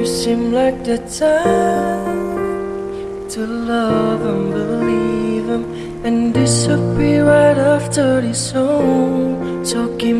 You seem like the time to love and believe him and disappear right after this song. Talking.